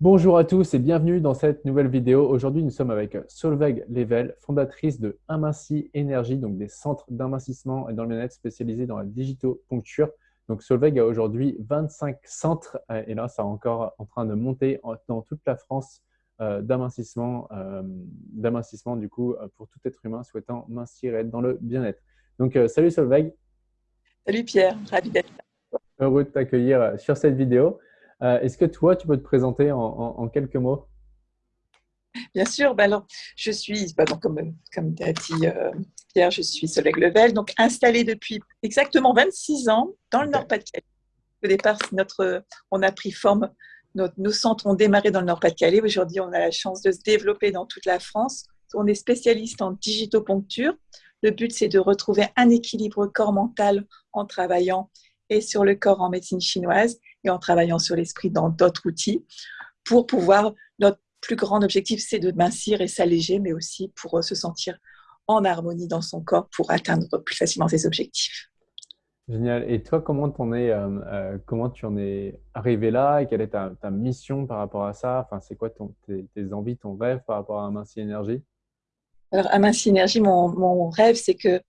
Bonjour à tous et bienvenue dans cette nouvelle vidéo. Aujourd'hui, nous sommes avec Solveig Level, fondatrice de Aminci Énergie, donc des centres d'amincissement et dans le bien-être spécialisés dans la digitopuncture. Donc Solveig a aujourd'hui 25 centres euh, et là, ça est encore en train de monter dans toute la France euh, d'amincissement, euh, d'amincissement du coup pour tout être humain souhaitant mincir et être dans le bien-être. Donc salut Solveig. Salut Pierre, ravi d'être là. Heureux de t'accueillir sur cette vidéo. Euh, est-ce que toi, tu peux te présenter en, quelques mots? Bien sûr. Bah alors, je suis, bah comme, comme tu as dit euh, Pierre, je suis Soleil Level, donc installée depuis exactement 26 ans dans le Nord-Pas-de-Calais. Au départ, notre, on a pris forme, nos centres ont démarré dans le Nord-Pas-de-Calais. Aujourd'hui, on a la chance de se développer dans toute la France. On est spécialiste en digitopuncture. Le but, c'est de retrouver un équilibre corps-mental en travaillant et sur le corps en médecine chinoise et en travaillant sur l'esprit dans d'autres outils pour pouvoir, notre plus grand objectif, c'est de mincir et s'alléger, mais aussi pour euh, se sentir en harmonie dans son corps pour atteindre plus facilement ses objectifs. Génial. Et toi, comment, en es, euh, euh, comment tu en es arrivé là et quelle est ta, mission par rapport à ça? Enfin, C'est quoi ton, tes, envies, ton rêve par rapport à Aminci Énergie Alors, Aminci Énergie, mon, mon rêve, c'est que,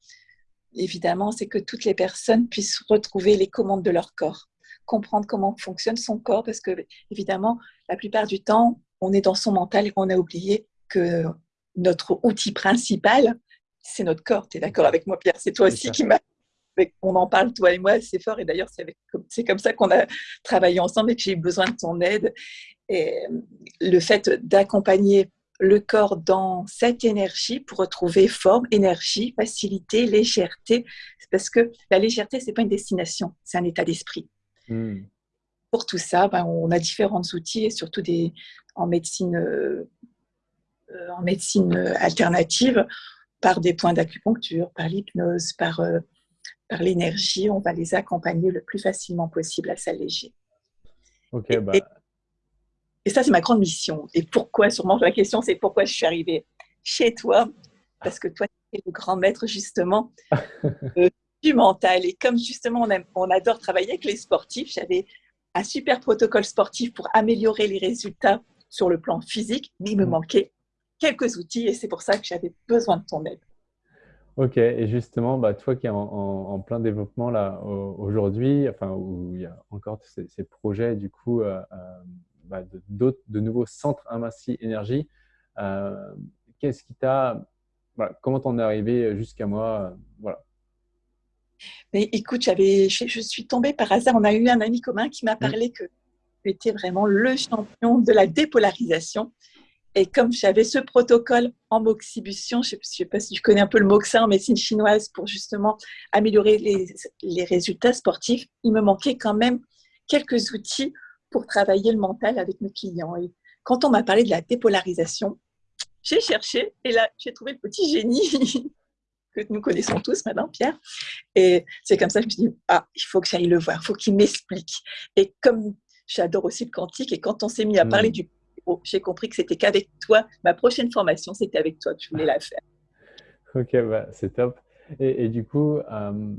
évidemment, c'est que toutes les personnes puissent retrouver les commandes de leur corps comprendre comment fonctionne son corps, parce que évidemment, la plupart du temps, on est dans son mental et on a oublié que notre outil principal, c'est notre corps. Tu es d'accord avec moi, Pierre? C'est toi aussi qui m'a... On en parle, toi et moi, c'est fort. Et d'ailleurs, c'est comme ça qu'on a travaillé ensemble et que j'ai eu besoin de ton aide. Et le fait d'accompagner le corps dans cette énergie pour retrouver forme, énergie, facilité, légèreté. Parce que la légèreté, c'est pas une destination, c'est un état d'esprit. Hmm. Pour tout ça, ben, on a différents outils et surtout des, en médecine, euh, euh, en médecine alternative par des points d'acupuncture, par l'hypnose, par, euh, par l'énergie. On va les accompagner le plus facilement possible à s'alléger. et, bah. et, ça, c'est ma grande mission. Et pourquoi, sûrement, la question, c'est pourquoi je suis arrivée chez toi? Parce que toi, tu es le grand maître, justement, du mental. Et comme justement on, on adore travailler avec les sportifs, j'avais un super protocole sportif pour améliorer les résultats sur le plan physique, mais il me mm. manquait quelques outils et c'est pour ça que j'avais besoin de ton aide. Ok, et justement, bah, toi qui es en, plein développement là aujourd'hui, enfin où il y a encore ces, projets du coup euh, euh, bah, de, de, nouveaux centres Amassi Énergie, euh, qu'est-ce qui t'a, voilà, comment t'en es arrivé jusqu'à moi, voilà. Mais écoute, je, suis tombée par hasard. On a eu un ami commun qui m'a mm. parlé que tu étais vraiment le champion de la dépolarisation. Et comme j'avais ce protocole en moxibution, je ne sais pas si tu connais un peu le moxa en médecine chinoise pour justement améliorer les, résultats sportifs, il me manquait quand même quelques outils pour travailler le mental avec mes clients. Et quand on m'a parlé de la dépolarisation, j'ai cherché et là, j'ai trouvé le petit génie que nous connaissons tous maintenant, Pierre. Et c'est comme ça que je me suis dit, ah, il faut que j'aille le voir, il faut qu'il m'explique. Et comme j'adore aussi le quantique, et quand on s'est mis à parler hmm. du j'ai compris que c'était qu'avec toi, ma prochaine formation, c'était avec toi que je voulais la faire. ok, bah, c'est top. Et, du coup, euh,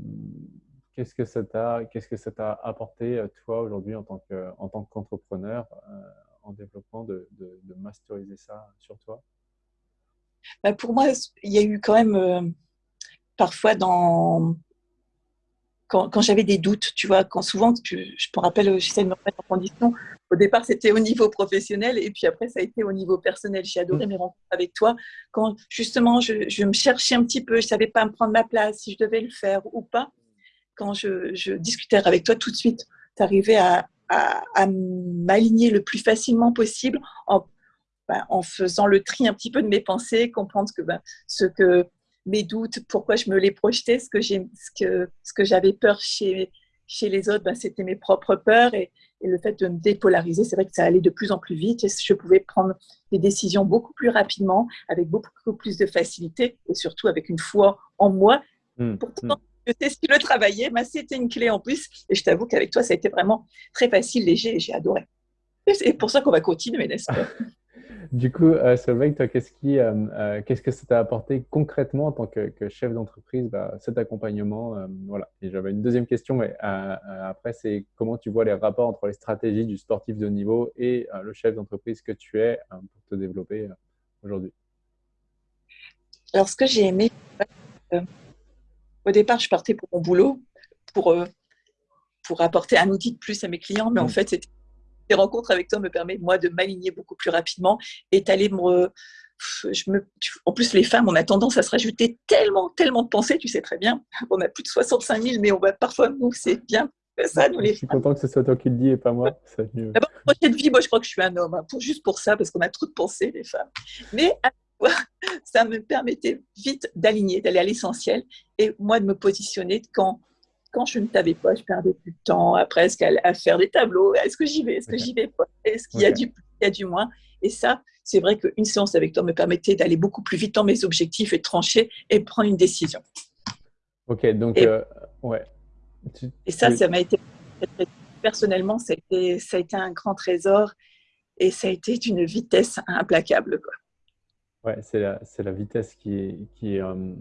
qu'est-ce que ça t'a qu'est-ce que ça t'a apporté euh, toi aujourd'hui en tant que en tant qu'entrepreneur euh, en développement de, de, masteriser ça sur toi? Bah Pour moi, il y a eu quand même parfois dans quand, j'avais des doutes, tu vois, quand souvent, je me rappelle, j'essaie de me remettre en condition. Au départ, c'était au niveau professionnel et puis après, ça a été au niveau personnel. J'ai adoré mes rencontres avec toi. Quand justement, je, me cherchais un petit peu, je savais pas me prendre ma place, si je devais le faire ou pas. Quand je, discutais avec toi, tout de suite, tu arrivais à, m'aligner le plus facilement possible en, ben, en faisant le tri un petit peu de mes pensées, comprendre que ben, ce que mes doutes, pourquoi je me les projetais, ce que j'ai, ce que, ce que j'avais peur chez, chez les autres, ben, c'était mes propres peurs et, le fait de me dépolariser, c'est vrai que ça allait de plus en plus vite et je pouvais prendre des décisions beaucoup plus rapidement, avec beaucoup plus de facilité et surtout avec une foi en moi. Mmh, Pourtant, mmh. je sais si le travailler, mais c'était une clé en plus et je t'avoue qu'avec toi, ça a été vraiment très facile, léger et j'ai adoré. Et c'est pour ça qu'on va continuer, n'est-ce pas? Du coup, euh, Solveig, toi, qu'est-ce qui, euh, euh, qu'est-ce que ça t'a apporté concrètement en tant que, chef d'entreprise, bah, cet accompagnement Voilà. Et j'avais une deuxième question, mais après, c'est comment tu vois les rapports entre les stratégies du sportif de niveau et le chef d'entreprise que tu es pour te développer aujourd'hui? Alors, ce que j'ai aimé, au départ, je partais pour mon boulot, pour, pour apporter un outil de plus à mes clients, mais en mmh. fait, c'était rencontres avec toi me permettent, moi, de m'aligner beaucoup plus rapidement et d'aller me. Je me, en plus, les femmes, on a tendance à se rajouter tellement, tellement de pensées, tu sais très bien. On a plus de 65 000, mais on va parfois, nous, c'est bien ça, nous, les Je suis content que ce soit toi qui le dis et pas moi. D'abord, prochaine vie, moi, je crois que je suis un homme, hein, pour, juste pour ça, parce qu'on a trop de pensées, les femmes. Mais ça me permettait vite d'aligner, d'aller à l'essentiel et moi de me positionner quand quand je ne t'avais pas, je perdais plus de temps à presque à, faire des tableaux? Est-ce que j'y vais? Est-ce que j'y vais pas? Est-ce qu'il y a du plus Il y a du moins? Et ça, c'est vrai qu'une séance avec toi me permettait d'aller beaucoup plus vite dans mes objectifs et de trancher et prendre une décision. Ok, donc, euh, ouais. Et ça, ça m'a été, personnellement, ça a, été, ça a été un grand trésor et ça a été d'une vitesse implacable. Quoi. Ouais, c'est la, la, vitesse qui, qui, euh,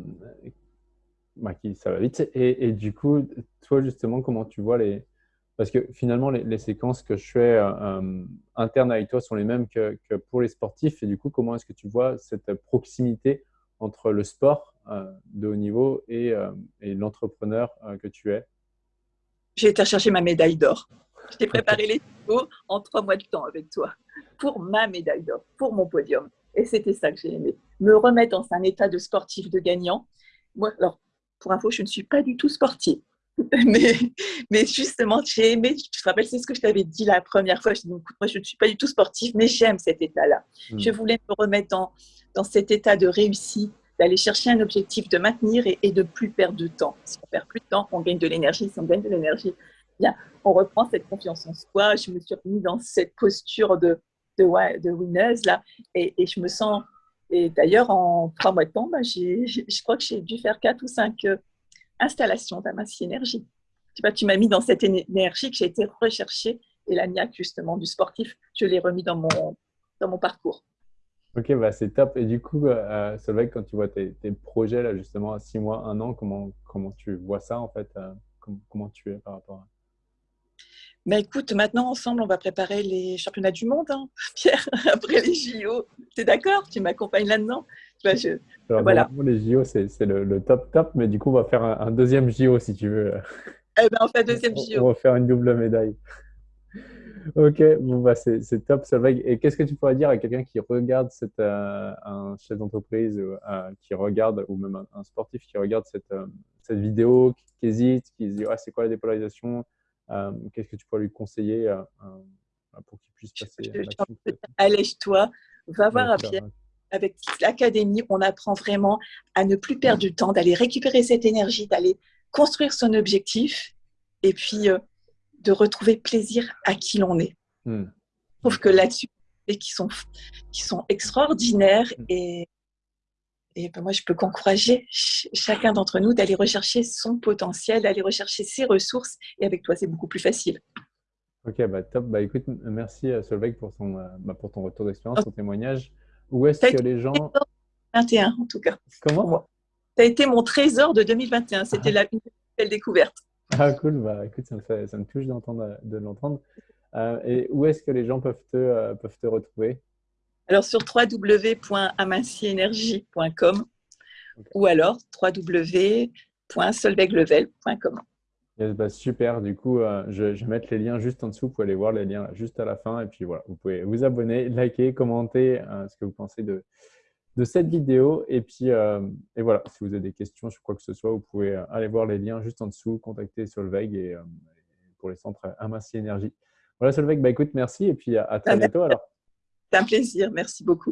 bah, qui, ça va vite. Et, et, du coup, toi, justement, comment tu vois les... Parce que finalement, les, séquences que je fais euh, euh, internes avec toi sont les mêmes que, que, pour les sportifs. Et du coup, comment est-ce que tu vois cette proximité entre le sport euh, de haut niveau et, et l'entrepreneur que tu es? J'ai été chercher ma médaille d'or. J'ai préparé les vidéos en trois mois de temps avec toi pour ma médaille d'or, pour mon podium. Et c'était ça que j'ai aimé. Me remettre dans un état de sportif de gagnant. Moi, alors, pour info, je ne suis pas du tout sportive. mais, mais, justement, j'ai aimé, tu te rappelles, c'est ce que je t'avais dit la première fois. Je dis, écoute, moi, je ne suis pas du tout sportive, mais j'aime cet état-là. Hmm. Je voulais me remettre dans, dans cet état de réussite, d'aller chercher un objectif, de maintenir et, de plus perdre de temps. Si on perd plus de temps, on gagne de l'énergie. Si on gagne de l'énergie, bien, on reprend cette confiance en soi. Je me suis remis dans cette posture de, de, de là, et, et je me sens et d'ailleurs, en trois mois de temps, bah, je crois que j'ai dû faire quatre ou cinq euh, installations d'Amacy Énergie. Tu, tu m'as mis dans cette énergie que j'ai été recherchée et la niaque justement du sportif, je l'ai remis dans mon, dans mon parcours. Ok, bah c'est top. Et du coup, euh, Solveig, quand tu vois tes, projets là justement à six mois, un an, comment, comment tu vois ça en fait euh, comment, tu es par rapport à mais écoute, maintenant, ensemble, on va préparer les championnats du monde, hein, Pierre, après les JO. Tu es d'accord? Tu m'accompagnes là-dedans? Voilà. les JO, c'est le, top top, mais du coup, on va faire un, deuxième JO si tu veux. Eh ben, on fait un deuxième JO. On va faire une double médaille. Ok, bon, bah, c'est top, Solveig. Et qu'est-ce que tu pourrais dire à quelqu'un qui regarde cette, euh, un chef d'entreprise, euh, qui regarde, ou même un, sportif qui regarde cette, euh, cette vidéo, qui, qui, hésite, qui se dit ah, c'est quoi la dépolarisation? Qu'est-ce que tu pourrais lui conseiller euh, euh, pour qu'il puisse passer Allège-toi, va voir à Pierre. Avec l'académie, on apprend vraiment à ne plus perdre du temps, d'aller récupérer cette énergie, d'aller construire son objectif et puis de retrouver plaisir à qui l'on est. Hmm. Je trouve que là-dessus, qui sont, qui sont extraordinaires hmm. et et ben moi, je peux qu'encourager chacun d'entre nous d'aller rechercher son potentiel, d'aller rechercher ses ressources. Et avec toi, c'est beaucoup plus facile. Ok, bah top. Bah écoute, merci euh, Solveig pour, son, euh, bah, pour ton retour d'expérience, ton témoignage. Où est-ce que les gens… 2021 en tout cas. Comment Tu as été mon trésor de 2021. C'était ah. la belle découverte. Ah cool, bah écoute, ça me, fait, ça me touche de l'entendre. Euh, et où est-ce que les gens peuvent te, peuvent te retrouver? Alors sur www.amincienergie.com ou alors www.solveiglevel.com. Bah, super, du coup, euh, je, vais mettre les liens juste en dessous. Vous pouvez aller voir les liens juste à la fin. Et puis voilà, vous pouvez vous abonner, liker, commenter euh, ce que vous pensez de, de cette vidéo. Et puis, euh, et voilà, si vous avez des questions sur quoi que ce soit, vous pouvez aller voir les liens juste en dessous, contacter Solveig et, pour les centres Aminci Énergie. Voilà Solveig, bah, écoute, merci et puis à, très bientôt alors. C'est un plaisir. Merci beaucoup.